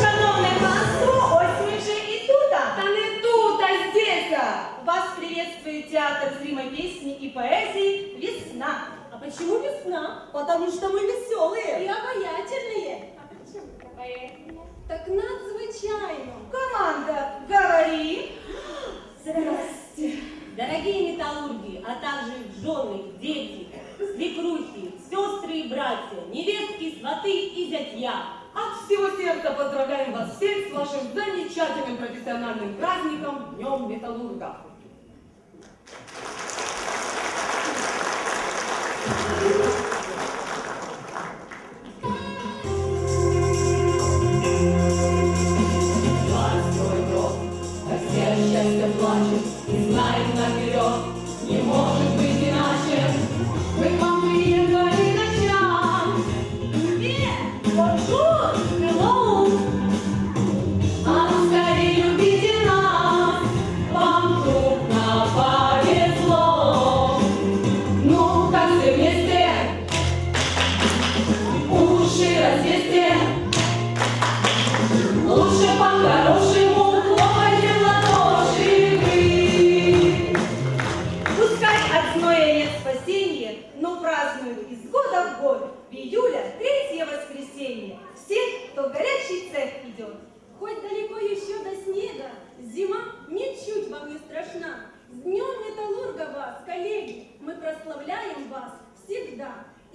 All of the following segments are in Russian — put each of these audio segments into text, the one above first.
Шановне панство, ось ми вже і тута. Та не тут, а здесь. Вас приветствует театр зримой песни и поэзии «Весна». А почему весна? Потому что мы И веселые. обаятельные. Так надзвичайно. Команда, говори. Здрасте. Дорогие металлурги, а также жены, дети, свекрухи, сестры и братья, невестки, сваты и зятья. От всего сердца поздравляем вас всех с вашим замечательным профессиональным праздником Днем Металлурга.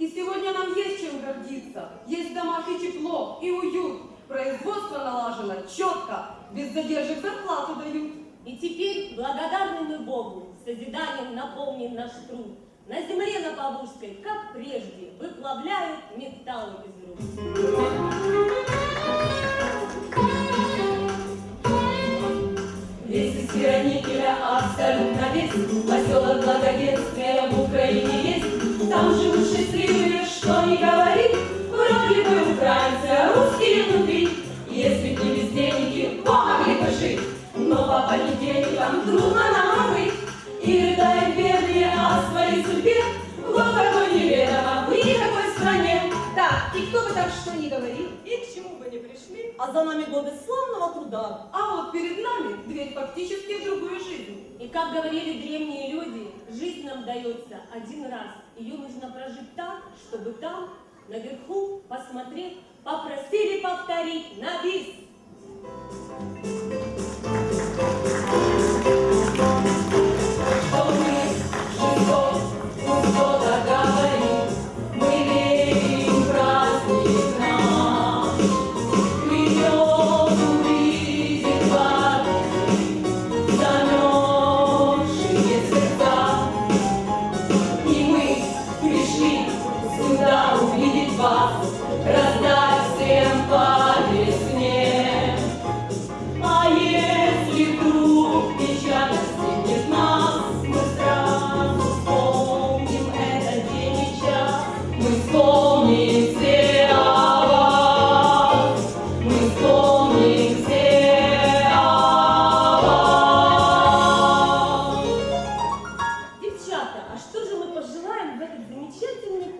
И сегодня нам есть чем гордиться. Есть в домах и тепло, и уют. Производство налажено четко, без задержек зарплату дают. И теперь, благодарны мы Богу, созиданием наполнен наш труд. На земле на Поволжской, как прежде, выплавляют металлы из И рыдают бедные о своей судьбе какой неведомо в никакой стране Так, и кто бы там что ни говорил, И к чему бы не пришли, а за нами годы славного труда. А вот перед нами дверь фактически в другую жизнь. И как говорили древние люди, жизнь нам дается один раз. Ее нужно прожить так, чтобы там, наверху, посмотреть, попросили повторить на бис.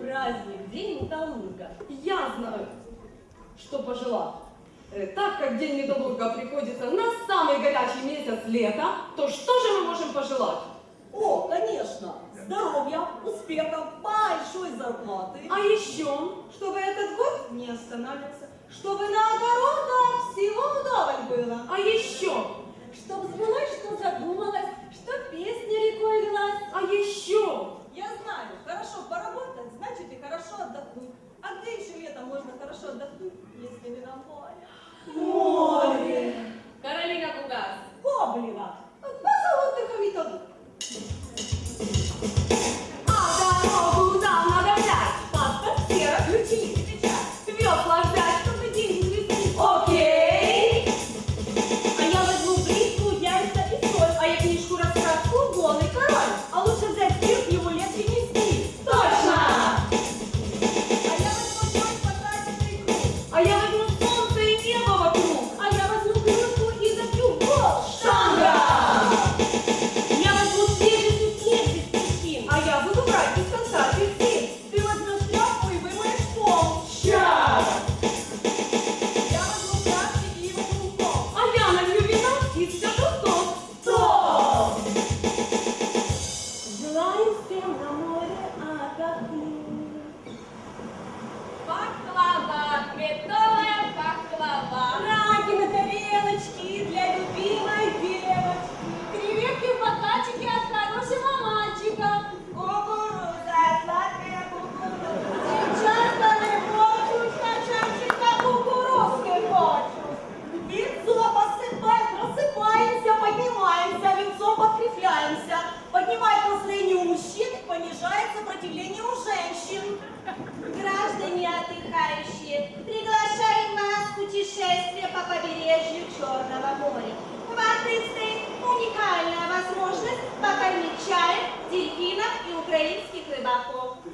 Праздник, День Металлурга? Я знаю, что пожелать. Э, Так как День Металлурга приходится на самый горячий месяц лета, то что же мы можем пожелать? О, конечно, здоровья, успехов, большой зарплаты. А еще Чтобы этот год не останавливался, чтобы на огородах всего вдоволь было. А еще, Чтоб сбылось, что задумалось, что песня рекой лилась. а еще, Я знаю, хорошо поработать, значит и хорошо отдохнуть. А где еще летом можно хорошо отдохнуть, если не на море?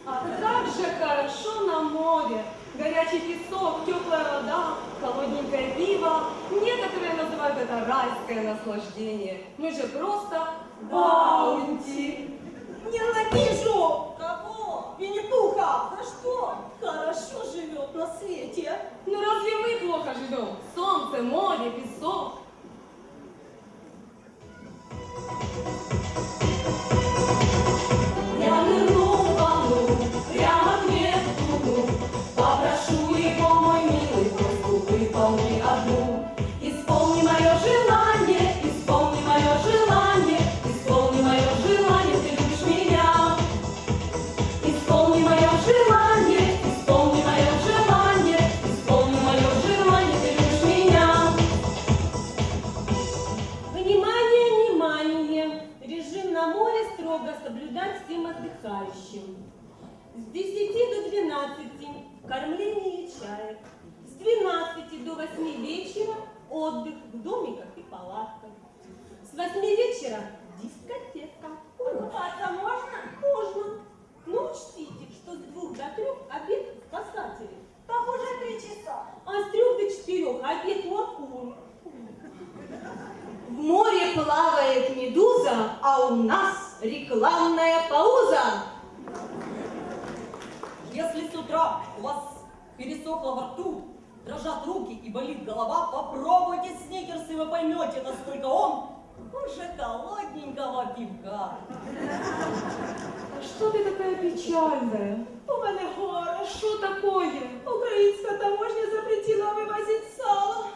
А как же хорошо на море! Горячий песок, теплая вода, холодненькое пиво. Некоторые называют это райское наслаждение. Мы же просто баунти. Ненавижу! Кого? Винни-Пуха! За что? Хорошо живет на свете. Ну разве мы плохо живем? Солнце, море, песок. Отдыхающим. С 10 до 12 кормление чаек. С 12 до 8 вечера отдых в домиках и палатках. С 8 вечера дискотека. Купаться можно? Можно. Но учтите, что с 2 до 3 обед спасателей, Так уже три часа. а с 3 до 4 обед лакур. В море плавает медуза, а у нас рекламная пауза. Если с утра у вас пересохло во рту, дрожат руки и болит голова, попробуйте сникерс, и вы поймете, насколько он хуже холодненького пивка. А что ты такая печальная? У мене горе. Что такое? Українська таможня запретила вивозити сало.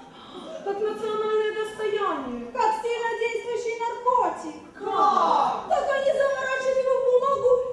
Как национальное достояние. Как сильно действующий наркотик. Как? Так они заворачивают его в бумагу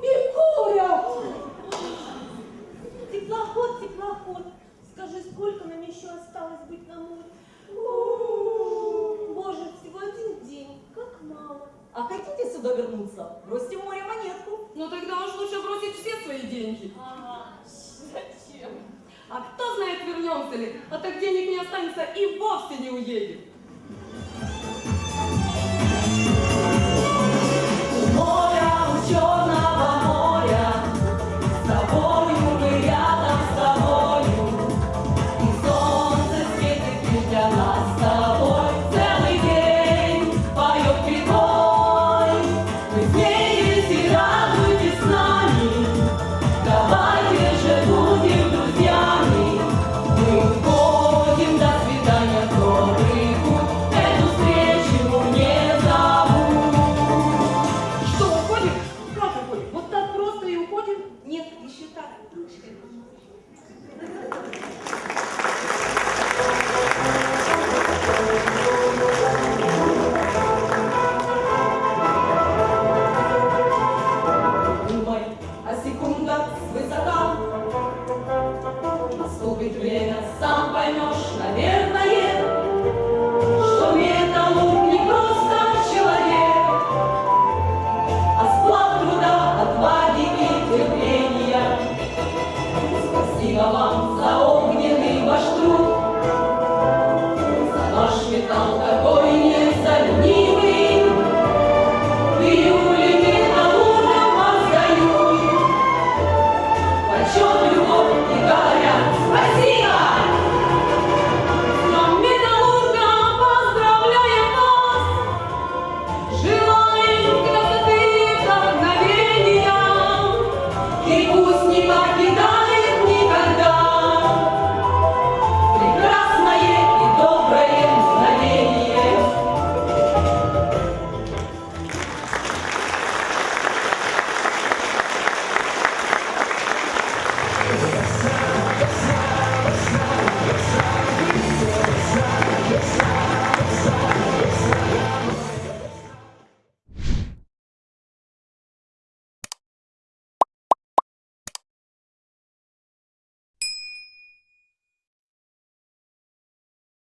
вернемся ли, а так денег не останется и вовсе не уедем. Наступит время, сам поймешь, наверное, Что металлург не просто человек, А склад труда, отваги и терпения. Спасибо вам за огненный ваш труд, За наш металл такой,